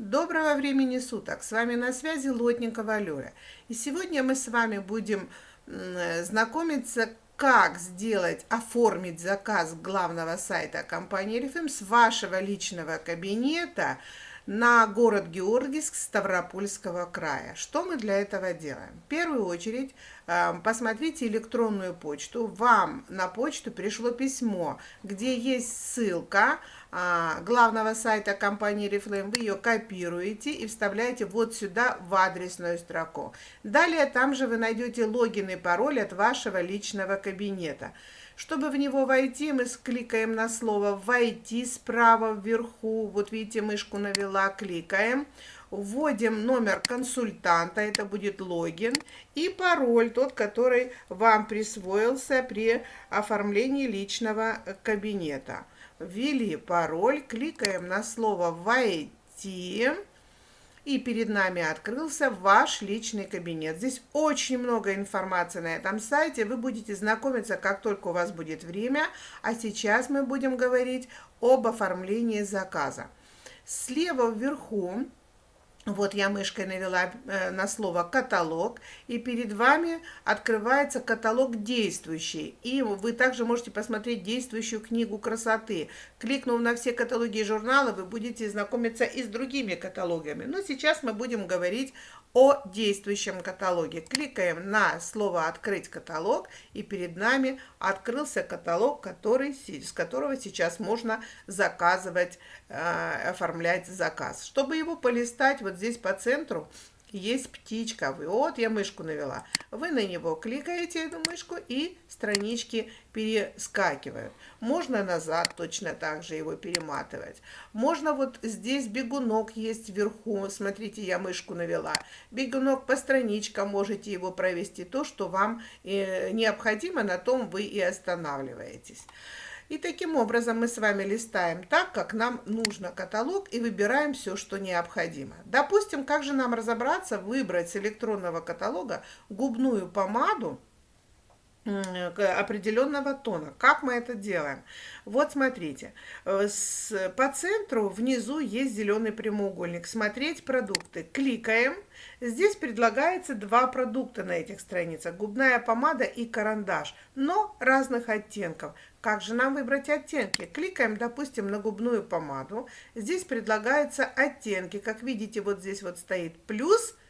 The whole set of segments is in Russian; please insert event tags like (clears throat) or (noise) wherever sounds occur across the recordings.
Доброго времени суток! С вами на связи Лотникова Лёля. И сегодня мы с вами будем знакомиться, как сделать, оформить заказ главного сайта компании RFM с вашего личного кабинета на город Георгиевск Ставропольского края. Что мы для этого делаем? В первую очередь э, посмотрите электронную почту. Вам на почту пришло письмо, где есть ссылка а, главного сайта компании Reflame. Вы ее копируете и вставляете вот сюда в адресную строку. Далее там же вы найдете логин и пароль от вашего личного кабинета. Чтобы в него войти, мы кликаем на слово «Войти» справа вверху. Вот видите, мышку навела, кликаем. Вводим номер консультанта, это будет логин, и пароль, тот, который вам присвоился при оформлении личного кабинета. Ввели пароль, кликаем на слово «Войти». И перед нами открылся ваш личный кабинет. Здесь очень много информации на этом сайте. Вы будете знакомиться, как только у вас будет время. А сейчас мы будем говорить об оформлении заказа. Слева вверху вот я мышкой навела э, на слово «каталог», и перед вами открывается каталог действующий. И вы также можете посмотреть действующую книгу красоты. Кликнув на все каталоги и журналы, вы будете знакомиться и с другими каталогами. Но сейчас мы будем говорить о действующем каталоге. Кликаем на слово «Открыть каталог», и перед нами открылся каталог, который, с которого сейчас можно заказывать, э, оформлять заказ. Чтобы его полистать, вот здесь по центру есть птичка. Вот я мышку навела. Вы на него кликаете, эту мышку, и странички перескакивают. Можно назад точно так же его перематывать. Можно вот здесь бегунок есть вверху. Смотрите, я мышку навела. Бегунок по страничкам можете его провести. То, что вам э, необходимо, на том вы и останавливаетесь. И таким образом мы с вами листаем так, как нам нужно каталог и выбираем все, что необходимо. Допустим, как же нам разобраться, выбрать с электронного каталога губную помаду, определенного тона. Как мы это делаем? Вот смотрите, э, по центру внизу есть зеленый прямоугольник. Смотреть продукты. Кликаем. Здесь предлагается два продукта на этих страницах. Губная помада и карандаш, но разных оттенков. Как же нам выбрать оттенки? Кликаем, допустим, на губную помаду. Здесь предлагаются оттенки. Как видите, вот здесь вот стоит плюс –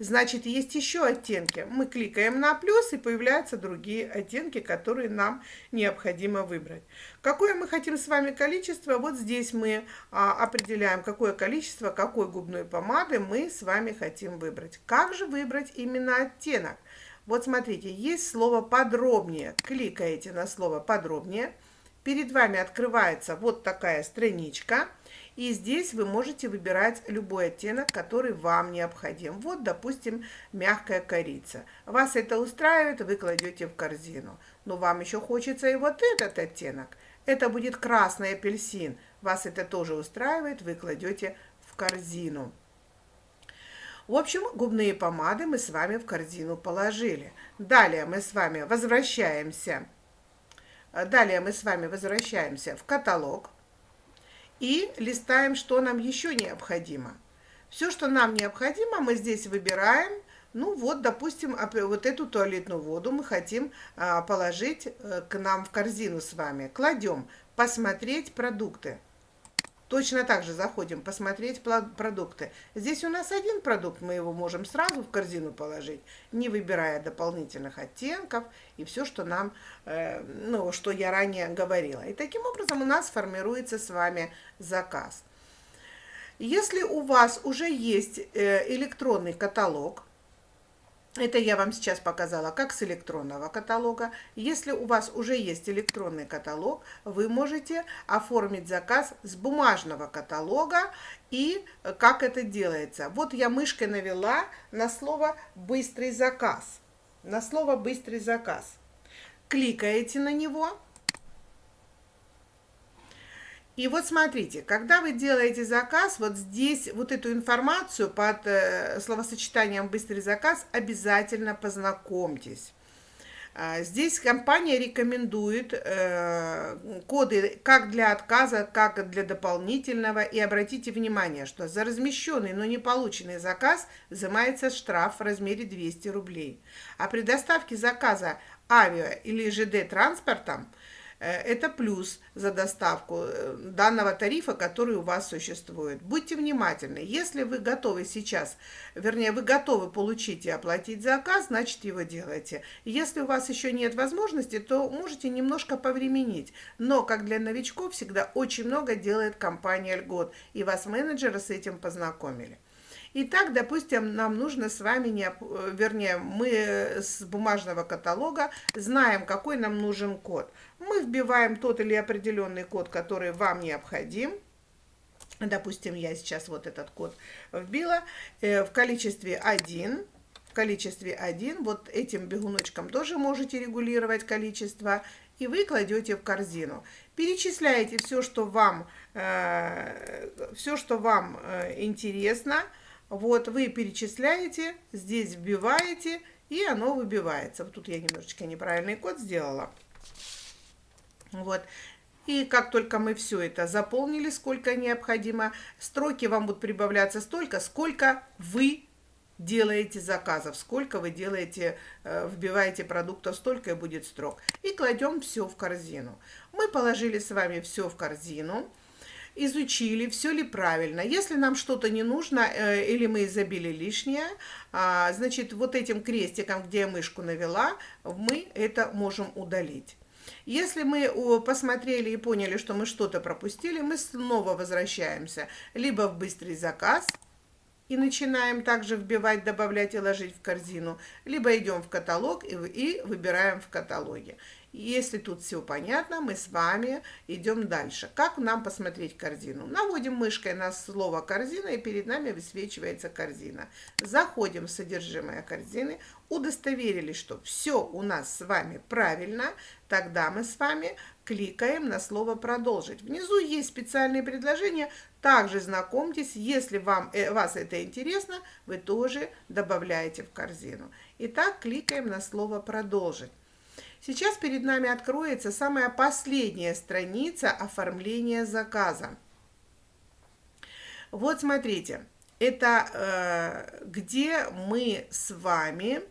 Значит, есть еще оттенки. Мы кликаем на плюс, и появляются другие оттенки, которые нам необходимо выбрать. Какое мы хотим с вами количество? Вот здесь мы а, определяем, какое количество, какой губной помады мы с вами хотим выбрать. Как же выбрать именно оттенок? Вот смотрите, есть слово «подробнее». Кликаете на слово «подробнее». Перед вами открывается вот такая страничка. И здесь вы можете выбирать любой оттенок, который вам необходим. Вот, допустим, мягкая корица. Вас это устраивает, вы кладете в корзину. Но вам еще хочется и вот этот оттенок. Это будет красный апельсин. Вас это тоже устраивает, вы кладете в корзину. В общем, губные помады мы с вами в корзину положили. Далее мы с вами возвращаемся. Далее мы с вами возвращаемся в каталог и листаем, что нам еще необходимо. Все, что нам необходимо, мы здесь выбираем. Ну вот, допустим, вот эту туалетную воду мы хотим а, положить э, к нам в корзину с вами. Кладем «Посмотреть продукты». Точно так же заходим посмотреть продукты. Здесь у нас один продукт, мы его можем сразу в корзину положить, не выбирая дополнительных оттенков и все, что нам, э, ну, что я ранее говорила. И таким образом у нас формируется с вами заказ. Если у вас уже есть э, электронный каталог, это я вам сейчас показала как с электронного каталога. Если у вас уже есть электронный каталог, вы можете оформить заказ с бумажного каталога. И как это делается? Вот я мышкой навела на слово «быстрый заказ». На слово «быстрый заказ». Кликаете на него и вот смотрите, когда вы делаете заказ, вот здесь вот эту информацию под э, словосочетанием «быстрый заказ» обязательно познакомьтесь. А, здесь компания рекомендует э, коды как для отказа, как для дополнительного. И обратите внимание, что за размещенный, но не полученный заказ взимается штраф в размере 200 рублей. А при доставке заказа авиа или ЖД транспортом это плюс за доставку э, данного тарифа, который у вас существует. Будьте внимательны. Если вы готовы сейчас, вернее, вы готовы получить и оплатить заказ, значит, его делайте. Если у вас еще нет возможности, то можете немножко повременить. Но, как для новичков, всегда очень много делает компания «Льгот», и вас менеджеры с этим познакомили. Итак, допустим, нам нужно с вами, не, вернее, мы с бумажного каталога знаем, какой нам нужен код. Мы вбиваем тот или определенный код, который вам необходим. Допустим, я сейчас вот этот код вбила э, в количестве 1. В количестве 1. Вот этим бегуночком тоже можете регулировать количество. И вы кладете в корзину. Перечисляете все, что вам, э, все, что вам э, интересно. Вот вы перечисляете, здесь вбиваете, и оно выбивается. Вот тут я немножечко неправильный код сделала. Вот. И как только мы все это заполнили, сколько необходимо, строки вам будут прибавляться столько, сколько вы делаете заказов, сколько вы делаете, э, вбиваете продуктов, столько и будет строк. И кладем все в корзину. Мы положили с вами все в корзину изучили, все ли правильно. Если нам что-то не нужно э, или мы забили лишнее, а, значит, вот этим крестиком, где я мышку навела, мы это можем удалить. Если мы посмотрели и поняли, что мы что-то пропустили, мы снова возвращаемся либо в быстрый заказ и начинаем также вбивать, добавлять и ложить в корзину, либо идем в каталог и выбираем в каталоге. Если тут все понятно, мы с вами идем дальше. Как нам посмотреть корзину? Наводим мышкой на слово корзина и перед нами высвечивается корзина. Заходим в содержимое корзины, удостоверились, что все у нас с вами правильно, тогда мы с вами кликаем на слово «Продолжить». Внизу есть специальные предложения, также знакомьтесь, если вам, э, вас это интересно, вы тоже добавляете в корзину. Итак, кликаем на слово «Продолжить». Сейчас перед нами откроется самая последняя страница оформления заказа. Вот смотрите, это э, где мы с вами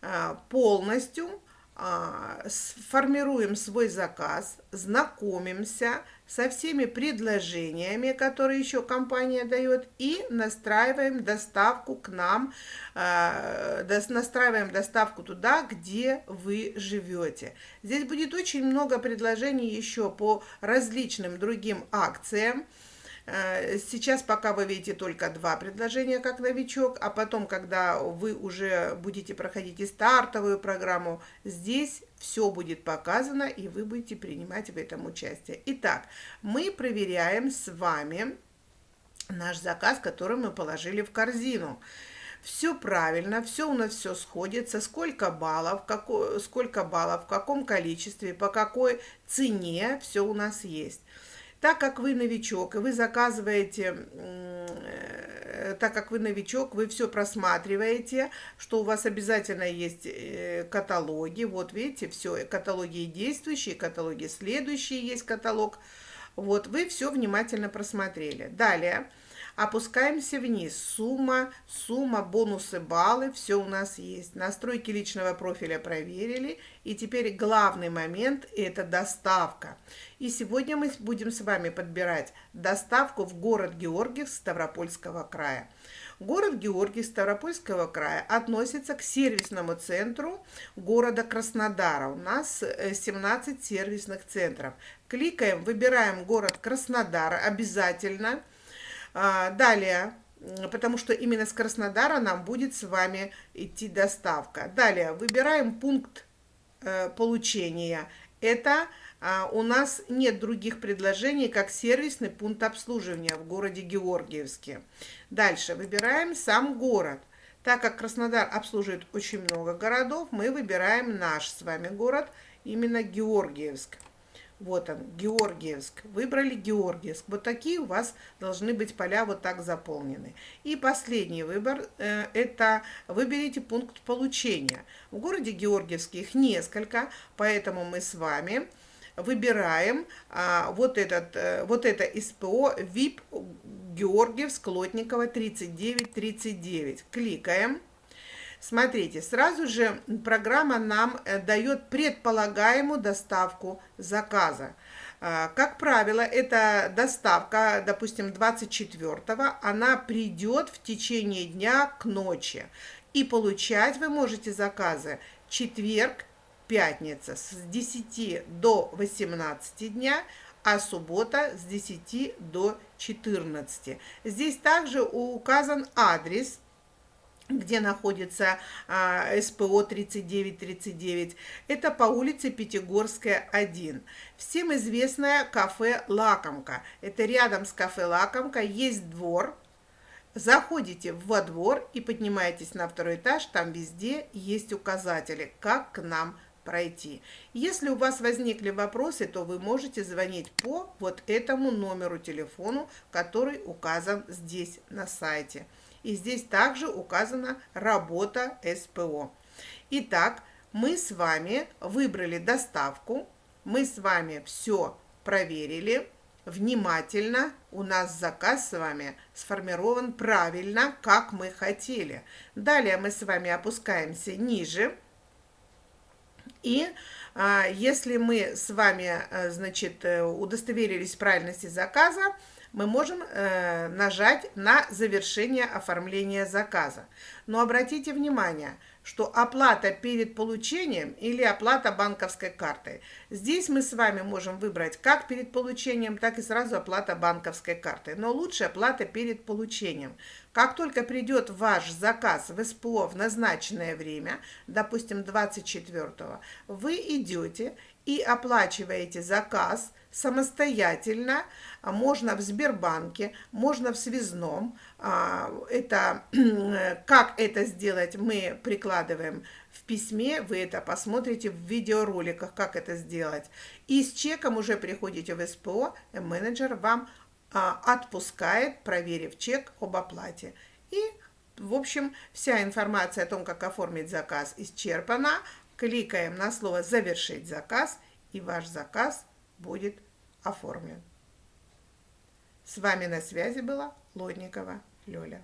э, полностью а, формируем свой заказ, знакомимся со всеми предложениями, которые еще компания дает, и настраиваем доставку к нам, а, настраиваем доставку туда, где вы живете. Здесь будет очень много предложений еще по различным другим акциям, Э, сейчас пока вы видите только два предложения как новичок, а потом, когда вы уже будете проходить и стартовую программу, здесь все будет показано, и вы будете принимать в этом участие. Итак, мы проверяем с вами наш заказ, который мы положили в корзину. Все правильно, все у нас все сходится, сколько баллов, какой, сколько баллов, в каком количестве, по какой цене, все у нас есть. Так как вы новичок, и вы заказываете, э, так как вы новичок, вы все просматриваете, что у вас обязательно есть э, каталоги. Вот видите, все, каталоги действующие, каталоги следующие есть каталог. Вот, вы все внимательно просмотрели. Далее Опускаемся вниз. Сумма, сумма, бонусы, баллы, все у нас есть. Настройки личного профиля проверили. И теперь главный момент – это доставка. И сегодня мы будем с вами подбирать доставку в город Георгиев Ставропольского края. Город Георгий Ставропольского края относится к сервисному центру города Краснодара. У нас 17 э, сервисных центров. Кликаем, выбираем город Краснодар обязательно – далее, потому что именно с Краснодара нам будет с вами идти доставка. Далее, выбираем пункт э, получения. Это а, у нас нет других предложений, как сервисный пункт обслуживания в городе Георгиевске. Дальше, выбираем сам город. Так как Краснодар обслуживает очень много городов, мы выбираем наш с вами город, именно Георгиевск. Вот он, Георгиевск. Выбрали Георгиевск. Вот такие у вас должны быть поля вот так заполнены. И последний выбор э, – это выберите пункт получения. В городе Георгиевске их несколько, поэтому мы с вами выбираем а, вот, этот, а, вот это СПО ВИП Георгиевск Лотникова 3939. Кликаем. Смотрите, сразу же программа нам э, дает предполагаемую доставку заказа. А, как правило, эта доставка, допустим, 24-го, она придет в течение дня к ночи. И получать вы можете заказы четверг, пятница с 10 до 18 дня, а суббота с 10 до 14. Здесь также указан адрес где находится а, СПО 3939. Это по улице Пятигорская, 1. Всем известное кафе «Лакомка». Это рядом с кафе «Лакомка» есть двор. Заходите во двор и поднимаетесь на второй этаж. Там везде есть указатели, как к нам пройти. Если у вас возникли вопросы, то вы можете звонить по вот этому номеру телефону, который указан здесь на сайте. И здесь также указана работа СПО. Итак, мы с вами выбрали доставку, мы с вами все проверили внимательно. У нас заказ с вами сформирован правильно, как мы хотели. Далее мы с вами опускаемся ниже. И а, если мы с вами, а, значит, э, удостоверились в правильности заказа, мы можем э, нажать на завершение оформления заказа. Но обратите внимание, что оплата перед получением или оплата банковской картой. Здесь мы с вами можем выбрать как перед получением, так и сразу оплата банковской картой. Но лучше оплата перед получением. Как только придет ваш заказ в СПО в назначенное время, допустим, 24 вы идете и оплачиваете заказ самостоятельно, а можно в Сбербанке, можно в связном. А, это, (clears throat) как это сделать, мы прикладываем в письме, вы это посмотрите в видеороликах, как это сделать. И с чеком уже приходите в СПО, менеджер вам а, отпускает, проверив чек об оплате. И, в общем, вся информация о том, как оформить заказ, исчерпана. Кликаем на слово «Завершить заказ», и ваш заказ будет оформлен. С вами на связи была Лодникова Лёля.